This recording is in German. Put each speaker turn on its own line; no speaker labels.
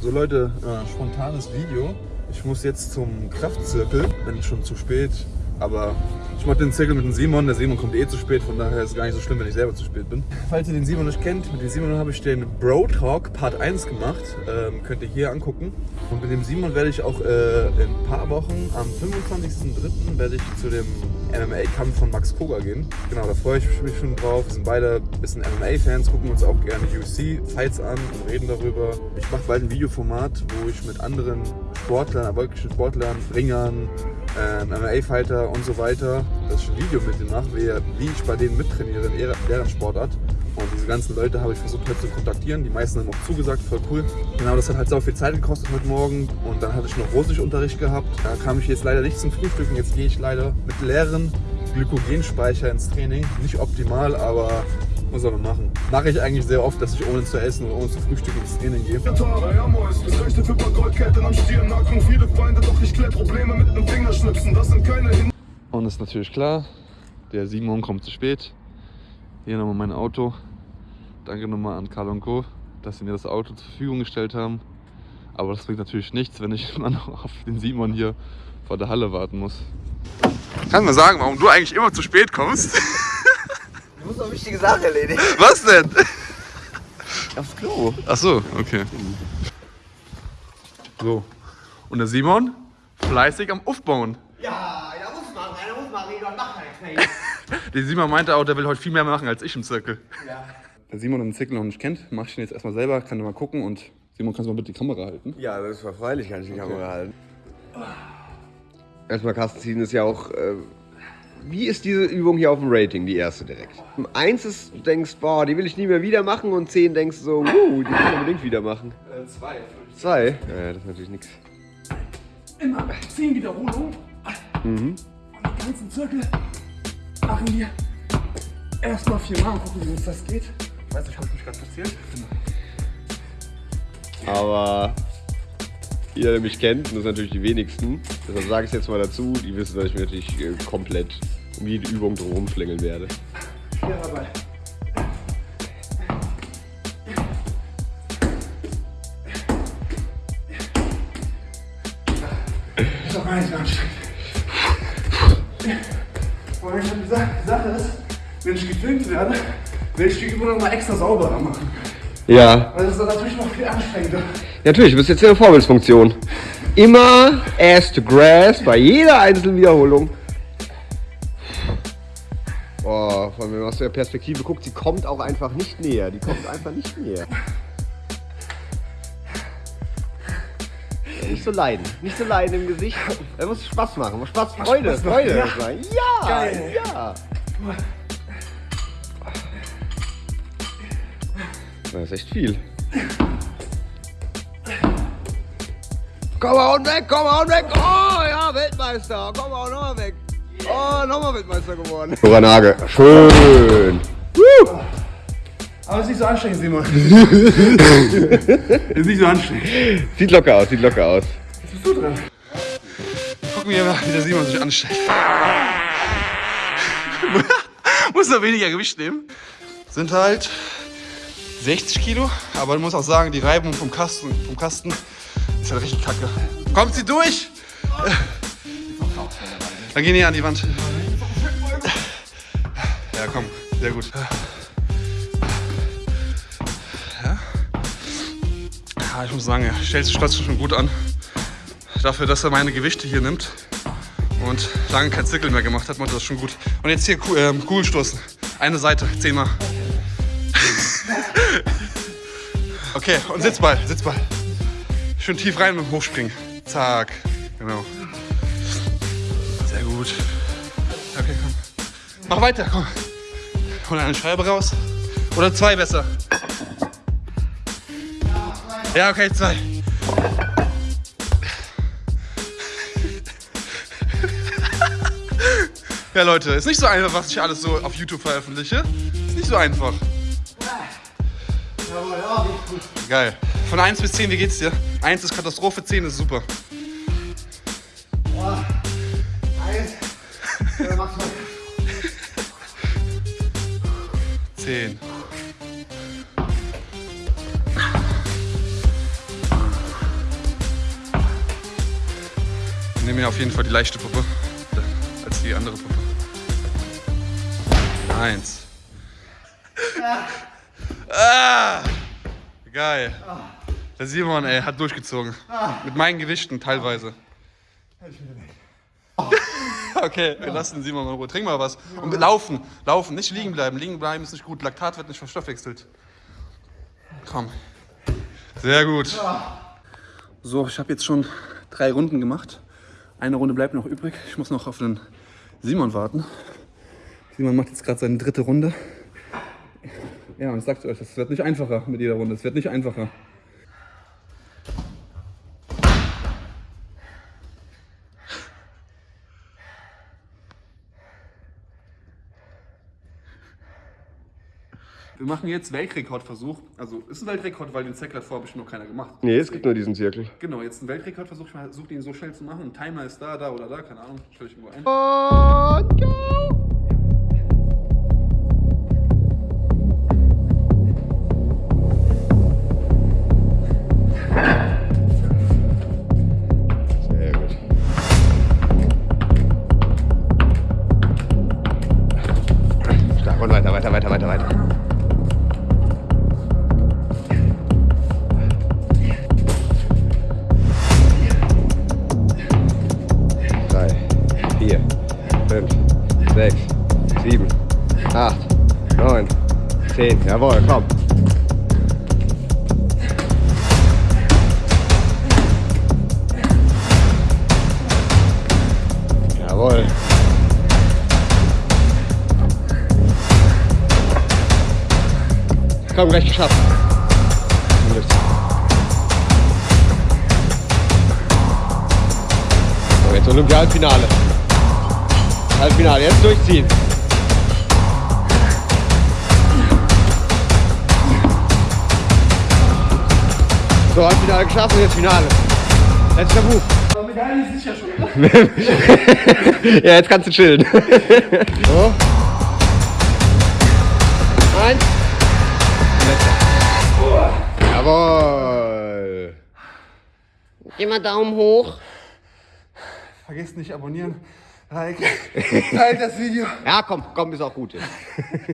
So Leute, äh, spontanes Video. Ich muss jetzt zum Kraftzirkel, bin schon zu spät, aber ich mache den Zirkel mit dem Simon. Der Simon kommt eh zu spät, von daher ist es gar nicht so schlimm, wenn ich selber zu spät bin. Falls ihr den Simon nicht kennt, mit dem Simon habe ich den Bro Talk Part 1 gemacht. Ähm, könnt ihr hier angucken. Und mit dem Simon werde ich auch äh, in ein paar Wochen, am 25.03. werde ich zu dem MMA-Kampf von Max Koga gehen. Genau, da freue ich mich schon drauf. Wir sind beide ein bisschen MMA-Fans, gucken uns auch gerne UFC-Fights an und reden darüber. Ich mache bald ein Videoformat, wo ich mit anderen Sportlern, erfolgreichen Sportlern, Ringern, ähm, MMA-Fighter und so weiter, dass ich ein Video mit denen mache, wie, ich bei denen mittrainiere in deren Sportart. Und diese ganzen Leute habe ich versucht heute zu kontaktieren. Die meisten haben auch zugesagt, voll cool. Genau, das hat halt so viel Zeit gekostet heute Morgen. Und dann hatte ich noch Russischunterricht gehabt. Da kam ich jetzt leider nicht zum Frühstücken. Jetzt gehe ich leider mit leeren Glykogenspeicher ins Training. Nicht optimal, aber was soll man machen? Mache ich eigentlich sehr oft, dass ich ohne zu essen oder ohne zu frühstücken ins Training gehe. Und ist natürlich klar, der Simon kommt zu spät. Hier nochmal mein Auto. Danke nochmal an Karl und Co., dass sie mir das Auto zur Verfügung gestellt haben. Aber das bringt natürlich nichts, wenn ich immer noch auf den Simon hier vor der Halle warten muss. Kannst du mal sagen, warum du eigentlich immer zu spät kommst?
Du musst noch wichtige Sachen erledigen.
Was denn?
Aufs Klo.
Ach so, okay. So. Und der Simon fleißig am Aufbauen.
Ja, ja, muss man, einer muss man reden und machen halt
Der Simon meinte auch, der will heute viel mehr machen als ich im Zirkel.
Ja.
Der Simon den Zirkel noch nicht kennt, mach ich ihn jetzt erstmal selber, kann mal gucken und Simon, kannst du mal bitte die Kamera halten?
Ja, das war freilich, kann ich die Kamera halten. Erstmal Kasten ziehen ist ja auch. Äh, wie ist diese Übung hier auf dem Rating, die erste direkt? Eins ist, du denkst, boah, die will ich nie mehr wieder machen und zehn denkst so, uh, die will ich unbedingt wieder machen.
Äh, zwei.
Zwei? Ja, das ist natürlich nichts.
Immer 10 Wiederholungen.
Mhm.
Und den ganzen Zirkel machen wir erstmal viermal und gucken, wie uns das geht.
Ich weiß nicht, hast du mich gerade erzählt?
Aber jeder, der mich kennt, und das sind natürlich die wenigsten, deshalb sage ich es jetzt mal dazu, die wissen, dass ich mich natürlich äh, komplett um jede Übung drumherum schlängeln werde.
Schwerer Ball. Ist doch gar nicht so anstrengend. Und ich habe gesagt, die Sache ist, wenn ich gefilmt werde, werde ich die Übung nochmal extra sauberer machen.
Ja,
Weil das ist dann natürlich noch viel anstrengender.
natürlich, du bist jetzt in der Vorbildsfunktion. Immer ass to grass bei jeder einzelnen Wiederholung. Boah, vor allem, wenn man aus der Perspektive guckt, sie kommt auch einfach nicht näher. Die kommt einfach nicht näher. Nicht so leiden, nicht so leiden im Gesicht. Da muss Spaß machen, muss Spaß, Freude,
Spaß
Freude
ja.
sein. Ja,
Geil.
ja. Das ist echt viel. Komm mal und weg, komm mal und weg. Oh ja, Weltmeister. Komm mal nochmal weg. Oh, nochmal Weltmeister geworden. Dora Nage, schön.
Aber es ist nicht so anstrengend, Simon.
Ist nicht so anstrengend.
Sieht locker aus, sieht locker aus.
Was bist du dran?
Gucken wir mal, wie der Simon sich anstellt. muss er weniger Gewicht nehmen. Sind halt 60 Kilo, aber man muss auch sagen, die Reibung vom Kasten, vom Kasten ist halt richtig kacke. Kommt sie durch? Dann gehen die an die Wand. Ja, komm, sehr gut. Ja, ich muss sagen, er stellt sich trotzdem schon gut an. Dafür, dass er meine Gewichte hier nimmt und lange kein Zirkel mehr gemacht hat, macht das schon gut. Und jetzt hier ähm, Kugelstoßen. Eine Seite, zehnmal. Okay, und Sitzball, Sitzball. Schön tief rein und hochspringen. Zack, genau. Gut. Okay, komm. Mach weiter, komm. Hol eine Scheibe raus. Oder zwei besser. Ja, okay, zwei. Ja, Leute, ist nicht so einfach, was ich alles so auf YouTube veröffentliche. Ist nicht so einfach. Geil. Von 1 bis 10, wie geht's dir? 1 ist Katastrophe, 10 ist super. Zehn. Wir nehmen auf jeden Fall die leichte Puppe als die andere Puppe. Eins. Ja. Ah! Geil. Der Simon, ey, hat durchgezogen. Mit meinen Gewichten teilweise. Okay, wir lassen Simon mal in Ruhe. Trink mal was. Und laufen, laufen, nicht liegen bleiben. Liegen bleiben ist nicht gut. Laktat wird nicht verstoffwechselt. Komm. Sehr gut. So, ich habe jetzt schon drei Runden gemacht. Eine Runde bleibt noch übrig. Ich muss noch auf den Simon warten. Simon macht jetzt gerade seine dritte Runde. Ja, und ich sag's euch, es wird nicht einfacher mit jeder Runde. Es wird nicht einfacher. Wir machen jetzt Weltrekordversuch. Also ist ein Weltrekord, weil den Zecker hat vorher bestimmt noch keiner gemacht.
Nee, es gibt nur diesen Zirkel.
Genau, jetzt ein Weltrekordversuch. Ich versuche den so schnell zu machen. Ein Timer ist da, da oder da, keine Ahnung. Stelle ich irgendwo ein.
Und go! Zehn. Jawohl, komm. Jawohl. Komm, gleich geschafft. Jetzt Olympia-Halbfinale. Halbfinale, jetzt durchziehen. So, Halbfinale geschafft und jetzt Finale. Letzter Buch.
Aber Medaille ist sicher schon,
ja, jetzt kannst du chillen. so. Eins. Letzter. Jawohl. Immer Daumen hoch.
Vergesst nicht abonnieren. Like, teilt das Video.
Ja, komm, komm, ist auch gut jetzt.